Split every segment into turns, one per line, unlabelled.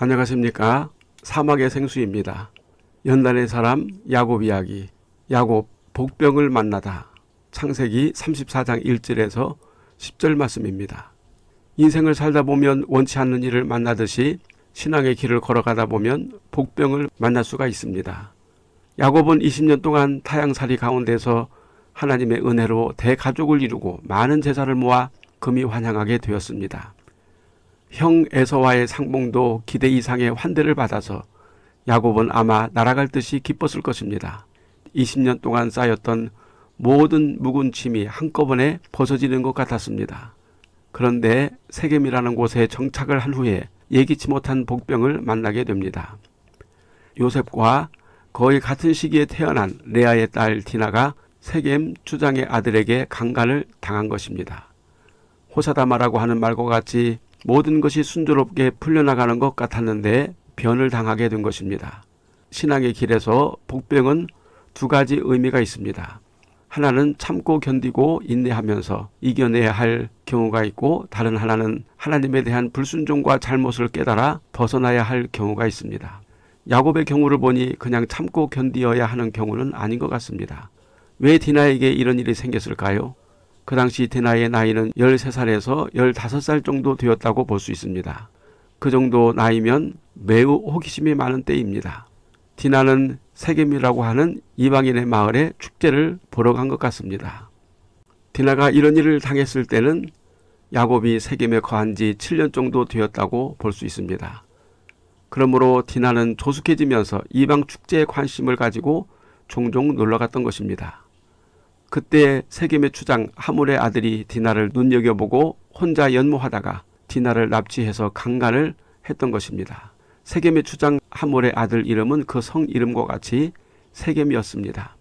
안녕하십니까 사막의 생수입니다. 연단의 사람 야곱 이야기 야곱 복병을 만나다 창세기 34장 1절에서 10절 말씀입니다. 인생을 살다 보면 원치 않는 일을 만나듯이 신앙의 길을 걸어가다 보면 복병을 만날 수가 있습니다. 야곱은 20년 동안 타양살이 가운데서 하나님의 은혜로 대가족을 이루고 많은 제사를 모아 금이 환영하게 되었습니다. 형 에서와의 상봉도 기대 이상의 환대를 받아서 야곱은 아마 날아갈 듯이 기뻤을 것입니다. 20년 동안 쌓였던 모든 묵은 침이 한꺼번에 벗어지는 것 같았습니다. 그런데 세겜이라는 곳에 정착을 한 후에 예기치 못한 복병을 만나게 됩니다. 요셉과 거의 같은 시기에 태어난 레아의 딸 디나가 세겜 주장의 아들에게 강간을 당한 것입니다. 호사다마라고 하는 말과 같이 모든 것이 순조롭게 풀려나가는 것 같았는데 변을 당하게 된 것입니다. 신앙의 길에서 복병은 두 가지 의미가 있습니다. 하나는 참고 견디고 인내하면서 이겨내야 할 경우가 있고 다른 하나는 하나님에 대한 불순종과 잘못을 깨달아 벗어나야 할 경우가 있습니다. 야곱의 경우를 보니 그냥 참고 견디어야 하는 경우는 아닌 것 같습니다. 왜 디나에게 이런 일이 생겼을까요? 그 당시 디나의 나이는 13살에서 15살 정도 되었다고 볼 수 있습니다. 그 정도 나이면 매우 호기심이 많은 때입니다. 디나는 세겜이라고 하는 이방인의 마을에 축제를 보러 간 것 같습니다. 디나가 이런 일을 당했을 때는 야곱이 세겜에 거한 지 7년 정도 되었다고 볼 수 있습니다. 그러므로 디나는 조숙해지면서 이방 축제에 관심을 가지고 종종 놀러 갔던 것입니다. 그때 세겜의 추장 하물의 아들이 디나를 눈여겨보고 혼자 연모하다가 디나를 납치해서 강간을 했던 것입니다. 세겜의 추장 하몰의 아들 이름은 그 성 이름과 같이 세겜이었습니다.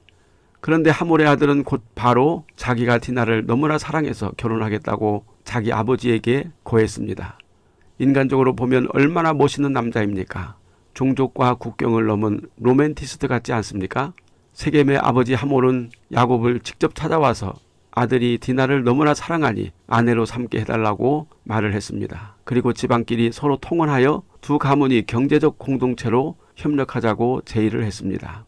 그런데 하몰의 아들은 곧 바로 자기가 디나를 너무나 사랑해서 결혼하겠다고 자기 아버지에게 고했습니다. 인간적으로 보면 얼마나 멋있는 남자입니까? 종족과 국경을 넘은 로맨티스트 같지 않습니까? 세겜의 아버지 하몰은 야곱을 직접 찾아와서 아들이 디나를 너무나 사랑하니 아내로 삼게 해달라고 말을 했습니다. 그리고 집안끼리 서로 통혼하여 두 가문이 경제적 공동체로 협력하자고 제의를 했습니다.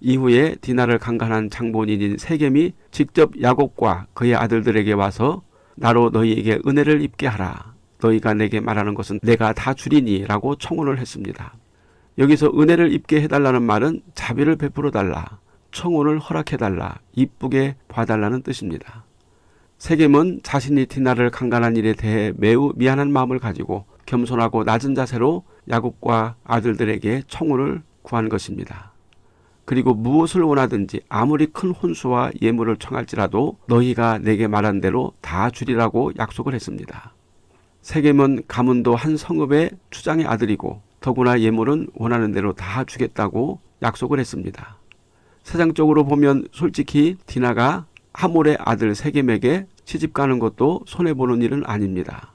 이후에 디나를 강간한 장본인인 세겜이 직접 야곱과 그의 아들들에게 와서 나로 너희에게 은혜를 입게 하라. 너희가 내게 말하는 것은 내가 다 주리니 라고 청혼을 했습니다. 여기서 은혜를 입게 해달라는 말은 자비를 베풀어 달라, 청혼을 허락해 달라, 이쁘게 봐달라는 뜻입니다. 세겜은 자신이 디나를 강간한 일에 대해 매우 미안한 마음을 가지고 겸손하고 낮은 자세로 야곱과 아들들에게 청혼을 구한 것입니다. 그리고 무엇을 원하든지 아무리 큰 혼수와 예물을 청할지라도 너희가 내게 말한 대로 다 주리라고 약속을 했습니다. 세겜은 가문도 한 성읍의 추장의 아들이고 더구나 예물은 원하는 대로 다 주겠다고 약속을 했습니다. 세상적으로 보면 솔직히 디나가 하몰의 아들 세겜에게 시집 가는 것도 손해보는 일은 아닙니다.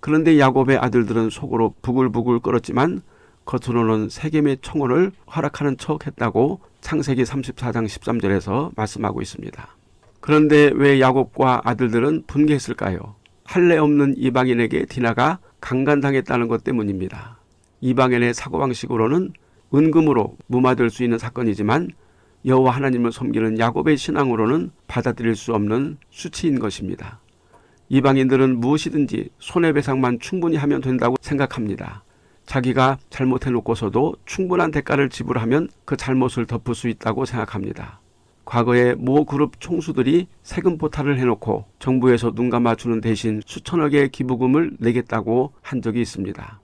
그런데 야곱의 아들들은 속으로 부글부글 끓었지만 겉으로는 세겜의 청혼을 허락하는 척 했다고 창세기 34장 13절에서 말씀하고 있습니다. 그런데 왜 야곱과 아들들은 분개했을까요? 할례 없는 이방인에게 디나가 강간당했다는 것 때문입니다. 이방인의 사고방식으로는 은금으로 무마될 수 있는 사건이지만 여호와 하나님을 섬기는 야곱의 신앙으로는 받아들일 수 없는 수치인 것입니다. 이방인들은 무엇이든지 손해배상만 충분히 하면 된다고 생각합니다. 자기가 잘못해놓고서도 충분한 대가를 지불하면 그 잘못을 덮을 수 있다고 생각합니다. 과거에 모 그룹 총수들이 세금 포탈을 해놓고 정부에서 눈 감아주는 대신 수천억의 기부금을 내겠다고 한 적이 있습니다.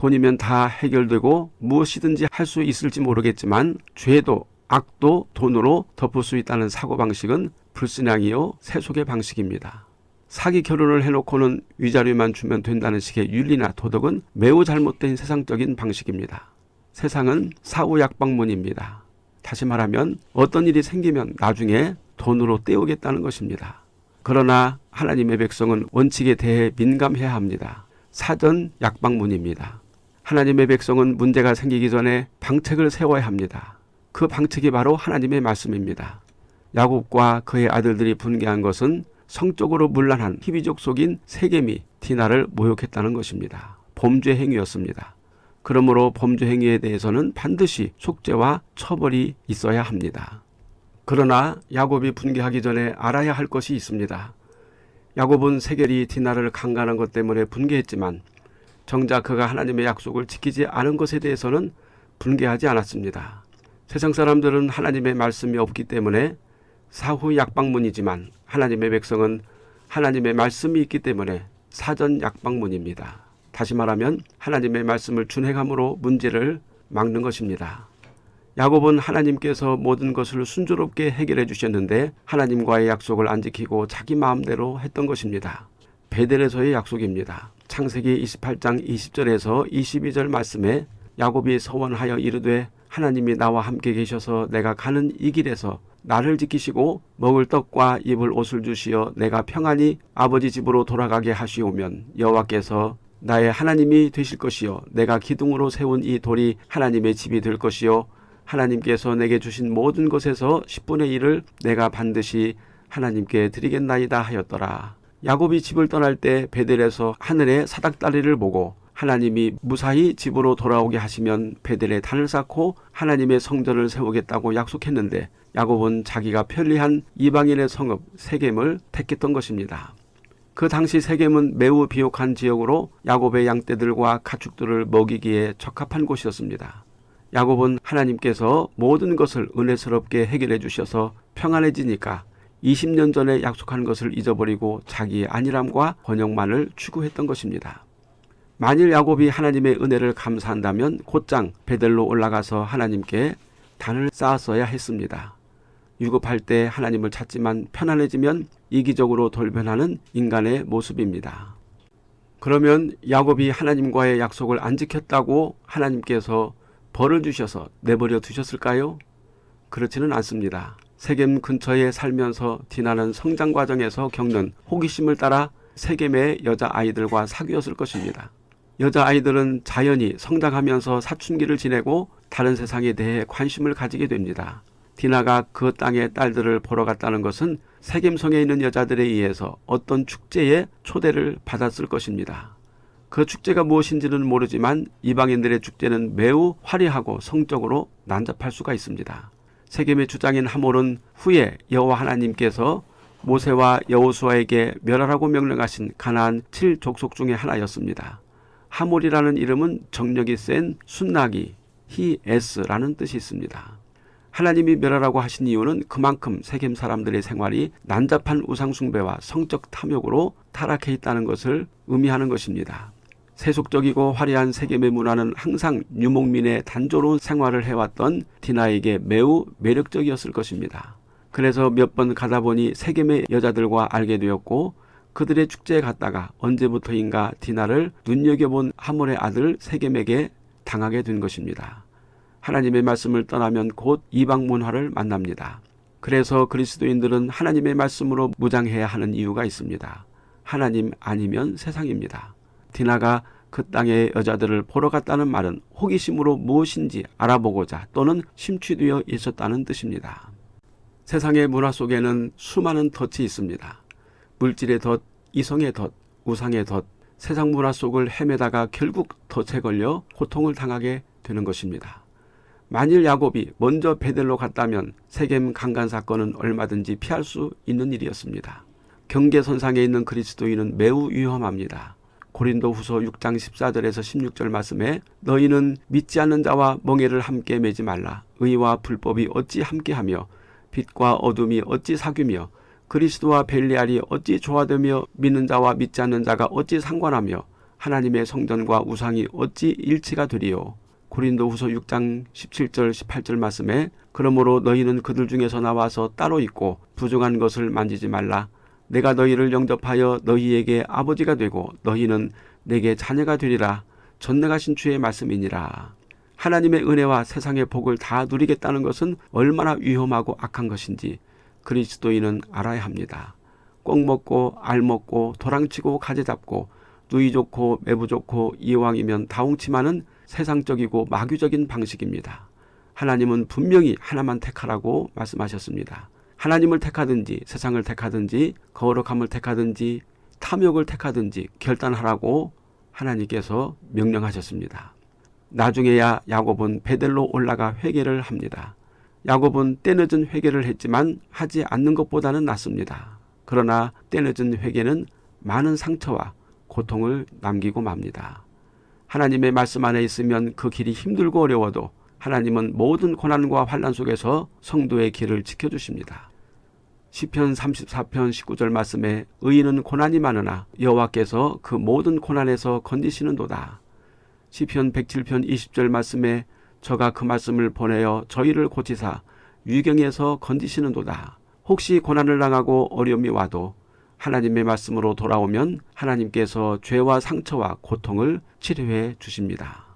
돈이면 다 해결되고 무엇이든지 할 수 있을지 모르겠지만 죄도 악도 돈으로 덮을 수 있다는 사고방식은 불신앙이요 세속의 방식입니다. 사기 결혼을 해놓고는 위자료만 주면 된다는 식의 윤리나 도덕은 매우 잘못된 세상적인 방식입니다. 세상은 사후약방문입니다. 다시 말하면 어떤 일이 생기면 나중에 돈으로 떼우겠다는 것입니다. 그러나 하나님의 백성은 원칙에 대해 민감해야 합니다. 사전 약방문입니다. 하나님의 백성은 문제가 생기기 전에 방책을 세워야 합니다. 그 방책이 바로 하나님의 말씀입니다. 야곱과 그의 아들들이 분개한 것은 성적으로 문란한 희비족 속인 세겜이 디나를 모욕했다는 것입니다. 범죄 행위였습니다. 그러므로 범죄 행위에 대해서는 반드시 속죄와 처벌이 있어야 합니다. 그러나 야곱이 분개하기 전에 알아야 할 것이 있습니다. 야곱은 세겔이 디나를 강간한 것 때문에 분개했지만 정작 그가 하나님의 약속을 지키지 않은 것에 대해서는 분개하지 않았습니다. 세상 사람들은 하나님의 말씀이 없기 때문에 사후 약방문이지만 하나님의 백성은 하나님의 말씀이 있기 때문에 사전 약방문입니다. 다시 말하면 하나님의 말씀을 준행함으로 문제를 막는 것입니다. 야곱은 하나님께서 모든 것을 순조롭게 해결해 주셨는데 하나님과의 약속을 안 지키고 자기 마음대로 했던 것입니다. 베델에서의 약속입니다. 창세기 28장 20절에서 22절 말씀에 야곱이 서원하여 이르되 하나님이 나와 함께 계셔서 내가 가는 이 길에서 나를 지키시고 먹을 떡과 입을 옷을 주시어 내가 평안히 아버지 집으로 돌아가게 하시오면 여호와께서 나의 하나님이 되실 것이요 내가 기둥으로 세운 이 돌이 하나님의 집이 될 것이요 하나님께서 내게 주신 모든 것에서 10분의 1을 내가 반드시 하나님께 드리겠나이다 하였더라. 야곱이 집을 떠날 때 베델에서 하늘의 사닥다리를 보고 하나님이 무사히 집으로 돌아오게 하시면 베델에 단을 쌓고 하나님의 성전을 세우겠다고 약속했는데 야곱은 자기가 편리한 이방인의 성읍 세겜을 택했던 것입니다. 그 당시 세겜은 매우 비옥한 지역으로 야곱의 양떼들과 가축들을 먹이기에 적합한 곳이었습니다. 야곱은 하나님께서 모든 것을 은혜스럽게 해결해 주셔서 평안해지니까 20년 전에 약속한 것을 잊어버리고 자기의 안일함과 번영만을 추구했던 것입니다. 만일 야곱이 하나님의 은혜를 감사한다면 곧장 베델로 올라가서 하나님께 단을 쌓았어야 했습니다. 유급할 때 하나님을 찾지만 편안해지면 이기적으로 돌변하는 인간의 모습입니다. 그러면 야곱이 하나님과의 약속을 안 지켰다고 하나님께서 벌을 주셔서 내버려 두셨을까요? 그렇지는 않습니다. 세겜 근처에 살면서 디나는 성장 과정에서 겪는 호기심을 따라 세겜의 여자아이들과 사귀었을 것입니다. 여자아이들은 자연히 성장하면서 사춘기를 지내고 다른 세상에 대해 관심을 가지게 됩니다. 디나가 그 땅의 딸들을 보러 갔다는 것은 세겜성에 있는 여자들에 의해서 어떤 축제에 초대를 받았을 것입니다. 그 축제가 무엇인지는 모르지만 이방인들의 축제는 매우 화려하고 성적으로 난잡할 수가 있습니다. 세겜의 주장인 하몰은 후에 여호와 하나님께서 모세와 여호수아에게 멸하라고 명령하신 가나안 7족속 중의 하나였습니다. 하몰이라는 이름은 정력이 센 순나기 히에스라는 뜻이 있습니다. 하나님이 멸하라고 하신 이유는 그만큼 세겜 사람들의 생활이 난잡한 우상숭배와 성적 탐욕으로 타락해 있다는 것을 의미하는 것입니다. 세속적이고 화려한 세겜의 문화는 항상 유목민의 단조로운 생활을 해왔던 디나에게 매우 매력적이었을 것입니다. 그래서 몇 번 가다 보니 세겜의 여자들과 알게 되었고 그들의 축제에 갔다가 언제부터인가 디나를 눈여겨본 하몰의 아들 세겜에게 당하게 된 것입니다. 하나님의 말씀을 떠나면 곧 이방 문화를 만납니다. 그래서 그리스도인들은 하나님의 말씀으로 무장해야 하는 이유가 있습니다. 하나님 아니면 세상입니다. 디나가 그 땅의 여자들을 보러 갔다는 말은 호기심으로 무엇인지 알아보고자 또는 심취되어 있었다는 뜻입니다. 세상의 문화 속에는 수많은 덫이 있습니다. 물질의 덫, 이성의 덫, 우상의 덫, 세상 문화 속을 헤매다가 결국 덫에 걸려 고통을 당하게 되는 것입니다. 만일 야곱이 먼저 베델로 갔다면 세겜 강간 사건은 얼마든지 피할 수 있는 일이었습니다. 경계선상에 있는 그리스도인은 매우 위험합니다. 고린도 후서 6장 14절에서 16절 말씀에 너희는 믿지 않는 자와 멍해를 함께 매지 말라. 의와 불법이 어찌 함께하며 빛과 어둠이 어찌 사귀며 그리스도와 벨리알이 어찌 조화되며 믿는 자와 믿지 않는 자가 어찌 상관하며 하나님의 성전과 우상이 어찌 일치가 되리요. 고린도 후서 6장 17절 18절 말씀에 그러므로 너희는 그들 중에서 나와서 따로 있고 부정한 것을 만지지 말라. 내가 너희를 영접하여 너희에게 아버지가 되고 너희는 내게 자녀가 되리라. 전능하신 주의 말씀이니라. 하나님의 은혜와 세상의 복을 다 누리겠다는 것은 얼마나 위험하고 악한 것인지 그리스도인은 알아야 합니다. 꼭 먹고 알 먹고 도랑치고 가재 잡고 누이 좋고 매부 좋고 이왕이면 다홍치마는 세상적이고 마귀적인 방식입니다. 하나님은 분명히 하나만 택하라고 말씀하셨습니다. 하나님을 택하든지 세상을 택하든지 거룩함을 택하든지 탐욕을 택하든지 결단하라고 하나님께서 명령하셨습니다. 나중에야 야곱은 베델로 올라가 회개를 합니다. 야곱은 때늦은 회개를 했지만 하지 않는 것보다는 낫습니다. 그러나 때늦은 회개는 많은 상처와 고통을 남기고 맙니다. 하나님의 말씀 안에 있으면 그 길이 힘들고 어려워도 하나님은 모든 고난과 환란 속에서 성도의 길을 지켜주십니다. 시편 34편 19절 말씀에 의인은 고난이 많으나 여호와께서 그 모든 고난에서 건지시는도다. 시편 107편 20절 말씀에 저가 그 말씀을 보내어 저희를 고치사 위경에서 건지시는도다. 혹시 고난을 당하고 어려움이 와도 하나님의 말씀으로 돌아오면 하나님께서 죄와 상처와 고통을 치료해 주십니다.